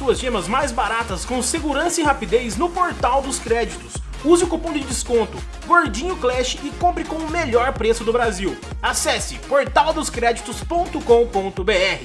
suas gemas mais baratas com segurança e rapidez no portal dos créditos. Use o cupom de desconto Gordinho Clash e compre com o melhor preço do Brasil. Acesse portaldoscreditos.com.br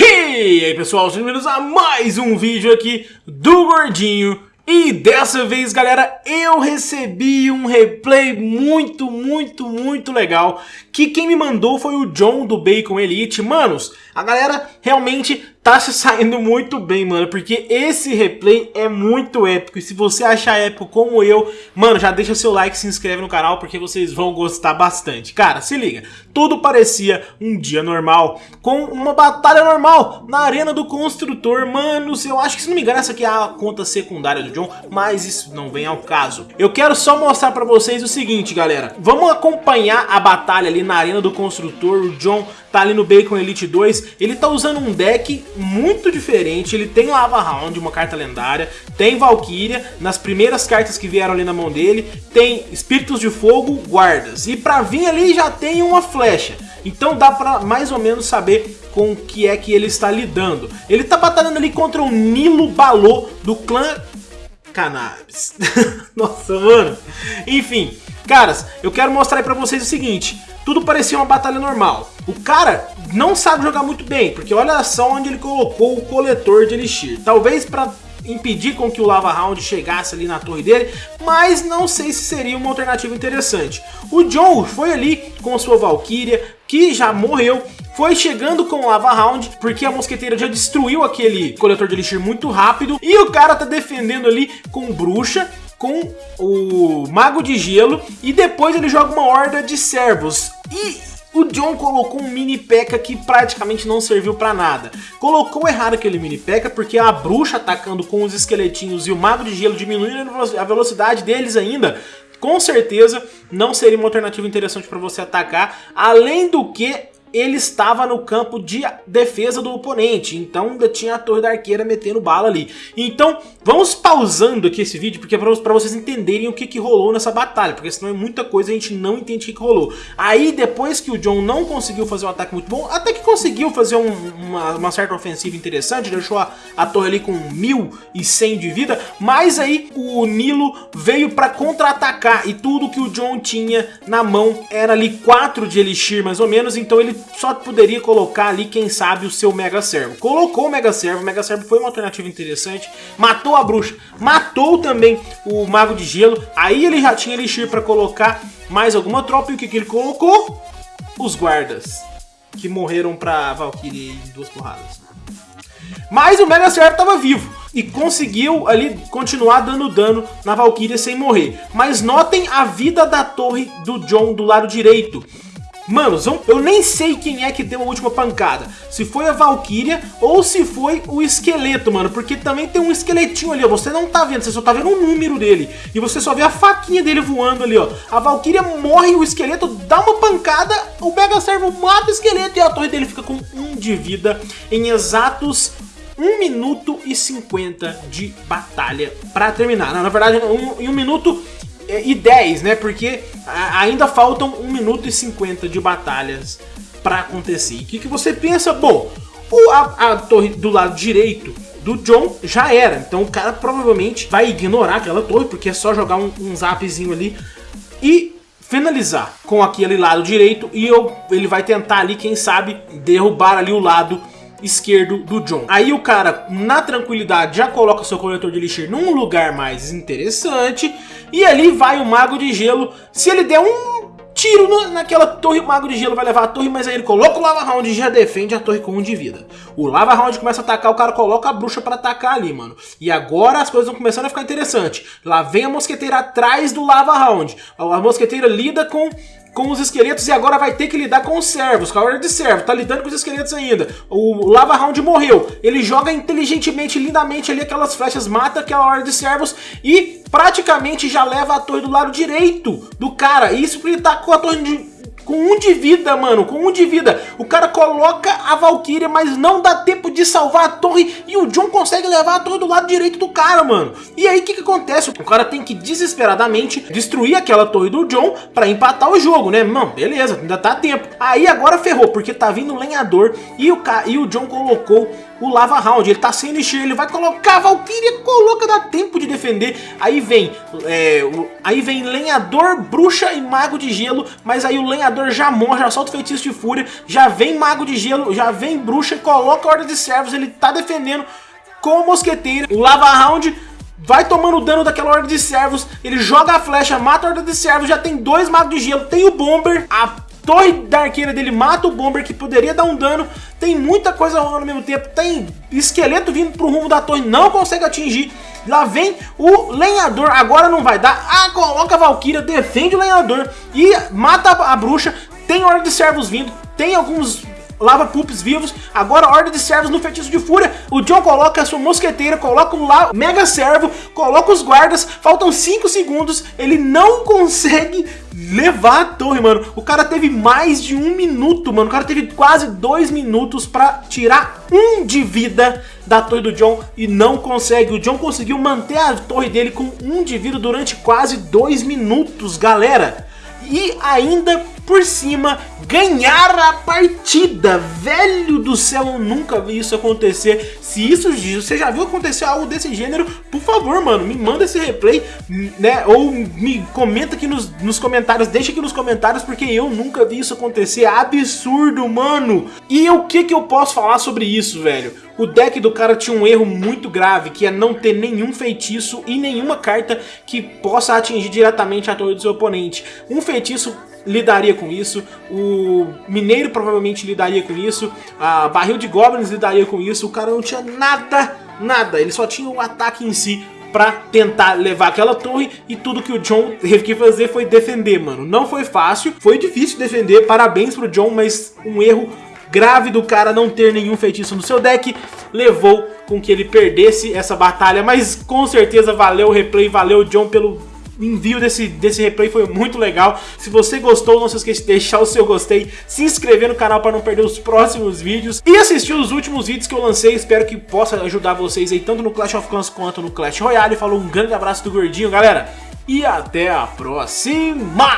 E aí pessoal, sejam bem-vindos a mais um vídeo aqui do Gordinho e dessa vez, galera, eu recebi um replay muito, muito, muito legal, que quem me mandou foi o John do Bacon Elite. Manos, a galera realmente tá se saindo muito bem, mano, porque esse replay é muito épico, e se você achar épico como eu, mano, já deixa seu like e se inscreve no canal, porque vocês vão gostar bastante. Cara, se liga, tudo parecia um dia normal, com uma batalha normal na arena do construtor, manos, eu acho que se não me engano essa aqui é a conta secundária do John, mas isso não vem ao caso. Eu quero só mostrar pra vocês o seguinte, galera, vamos acompanhar a batalha ali na arena do construtor, o John tá ali no Bacon Elite 2, ele tá usando um deck muito diferente, ele tem Lava Round, uma carta lendária, tem Valkyria, nas primeiras cartas que vieram ali na mão dele, tem Espíritos de Fogo, Guardas, e pra vir ali já tem uma flecha, então dá pra mais ou menos saber com o que é que ele está lidando. Ele tá batalhando ali contra o Nilo Balô do clã Cannabis. Nossa, mano. Enfim, caras, eu quero mostrar aí pra vocês o seguinte. Tudo parecia uma batalha normal. O cara não sabe jogar muito bem, porque olha só onde ele colocou o coletor de Elixir. Talvez para impedir com que o Lava Round chegasse ali na torre dele, mas não sei se seria uma alternativa interessante. O John foi ali com sua Valkyria, que já morreu, foi chegando com o Lava Round, porque a mosqueteira já destruiu aquele coletor de Elixir muito rápido, e o cara tá defendendo ali com bruxa, com o Mago de Gelo, e depois ele joga uma horda de servos. E o John colocou um mini P.E.K.K.A que praticamente não serviu pra nada. Colocou errado aquele mini P.E.K.K.A porque a bruxa atacando com os esqueletinhos e o mago de gelo diminuindo a velocidade deles ainda, com certeza não seria uma alternativa interessante para você atacar. Além do que, ele estava no campo de defesa do oponente, então ainda tinha a torre da arqueira metendo bala ali. Então, vamos pausando aqui esse vídeo, porque é para vocês entenderem o que, que rolou nessa batalha, porque senão é muita coisa a gente não entende o que, que rolou. Aí, depois que o John não conseguiu fazer um ataque muito bom, até que conseguiu fazer um, uma, uma, certa ofensiva interessante, deixou a, a torre ali com 1100 de vida, mas aí o Nilo veio para contra-atacar, e tudo que o John tinha na mão era ali 4 de Elixir mais ou menos, então ele só poderia colocar ali, quem sabe, o seu Mega Servo. Colocou o Mega Servo, o Mega Servo foi uma alternativa interessante, matou a bruxa, matou também o Mago de Gelo, aí ele já tinha Elixir para colocar mais alguma tropa, e o que, que ele colocou? Os guardas, que morreram pra Valkyrie em duas porradas. Mas o Mega Servo estava vivo e conseguiu ali continuar dando dano na Valkyria sem morrer. Mas notem a vida da torre do John do lado direito. Mano, eu nem sei quem é que deu a última pancada. Se foi a Valkyria ou se foi o esqueleto, mano. Porque também tem um esqueletinho ali, ó. Você não tá vendo, você só tá vendo o número dele. E você só vê a faquinha dele voando ali, ó. A Valkyria morre, o esqueleto dá uma pancada, o Mega Servo mata o esqueleto e a torre dele fica com um de vida em exatos 1 minuto e 50 de batalha pra terminar. Não, na verdade, em 1 um, minuto e 10, né? Porque ainda faltam 1 minuto e 50 de batalhas para acontecer. o que, que você pensa? Bom, o, a, a torre do lado direito do John já era. Então o cara provavelmente vai ignorar aquela torre, porque é só jogar um, um zapzinho ali e finalizar com aquele lado direito e eu, ele vai tentar ali, quem sabe, derrubar ali o lado esquerdo do John. Aí o cara, na tranquilidade, já coloca seu coletor de elixir num lugar mais interessante. E ali vai o Mago de Gelo. Se ele der um tiro no, naquela torre, o Mago de Gelo vai levar a torre, mas aí ele coloca o Lava Round e já defende a torre com um de vida. O Lava Round começa a atacar, o cara coloca a bruxa pra atacar ali, mano. E agora as coisas vão começando a ficar interessantes. Lá vem a mosqueteira atrás do Lava Round. A mosqueteira lida com com os esqueletos e agora vai ter que lidar com os servos, hora de servo, tá lidando com os esqueletos ainda. O Lava Round morreu, ele joga inteligentemente, lindamente ali aquelas flechas, mata aquela hora de servos e praticamente já leva a torre do lado direito do cara. Isso porque ele tá com a torre de com um de vida, mano, com um de vida. O cara coloca a Valkyria, mas não dá tempo de salvar a torre. E o John consegue levar a torre do lado direito do cara, mano. E aí, o que que acontece? O cara tem que desesperadamente destruir aquela torre do John pra empatar o jogo, né? Mano, beleza, ainda tá tempo. Aí agora ferrou, porque tá vindo lenhador e o, e o John colocou o Lava Round. Ele tá sem elixir, ele vai colocar a Valkyria, coloca, dá tempo de defender. Aí vem, é, o, aí vem Lenhador, Bruxa e Mago de Gelo, mas aí o Lenhador já morre, já solta o Feitiço de Fúria, já vem Mago de Gelo, já vem Bruxa, coloca a Horda de Servos, ele tá defendendo com o Mosqueteiro. O Lava Round vai tomando dano daquela Horda de Servos, ele joga a flecha, mata a Horda de Servos, já tem dois Magos de Gelo, tem o Bomber, a torre da arqueira dele mata o Bomber, que poderia dar um dano. Tem muita coisa rolando ao mesmo tempo. Tem esqueleto vindo pro rumo da torre, não consegue atingir. Lá vem o lenhador, agora não vai dar. Ah, coloca a Valkyria, defende o lenhador e mata a bruxa. Tem hora de servos vindo, tem alguns lava pups vivos, agora ordem de servos no feitiço de fúria, o John coloca a sua mosqueteira, coloca o lá mega servo, coloca os guardas, faltam 5 segundos, ele não consegue levar a torre, mano. O cara teve mais de um minuto, mano, o cara teve quase dois minutos pra tirar um de vida da torre do John e não consegue. O John conseguiu manter a torre dele com um de vida durante quase dois minutos, galera. E ainda por cima, ganhar a partida. Velho do céu, eu nunca vi isso acontecer. Se isso você já viu acontecer algo desse gênero, por favor, mano, me manda esse replay, né? Ou me comenta aqui nos, nos comentários, deixa aqui nos comentários, porque eu nunca vi isso acontecer. Absurdo, mano! E o que que eu posso falar sobre isso, velho? O deck do cara tinha um erro muito grave, que é não ter nenhum feitiço e nenhuma carta que possa atingir diretamente a torre do seu oponente. Um feitiço lidaria com isso, o Mineiro provavelmente lidaria com isso, a Barril de Goblins lidaria com isso, o cara não tinha nada, nada, ele só tinha o ataque em si pra tentar levar aquela torre e tudo que o John teve que fazer foi defender, mano. Não foi fácil, foi difícil defender, parabéns pro John, mas um erro grave do cara não ter nenhum feitiço no seu deck levou com que ele perdesse essa batalha, mas com certeza valeu o replay, valeu o John pelo envio desse, desse replay foi muito legal. Se você gostou, não se esqueça de deixar o seu gostei, se inscrever no canal para não perder os próximos vídeos e assistir os últimos vídeos que eu lancei. Espero que possa ajudar vocês aí, tanto no Clash of Clans quanto no Clash Royale. Falou um grande abraço do Gordinho, galera, e até a próxima!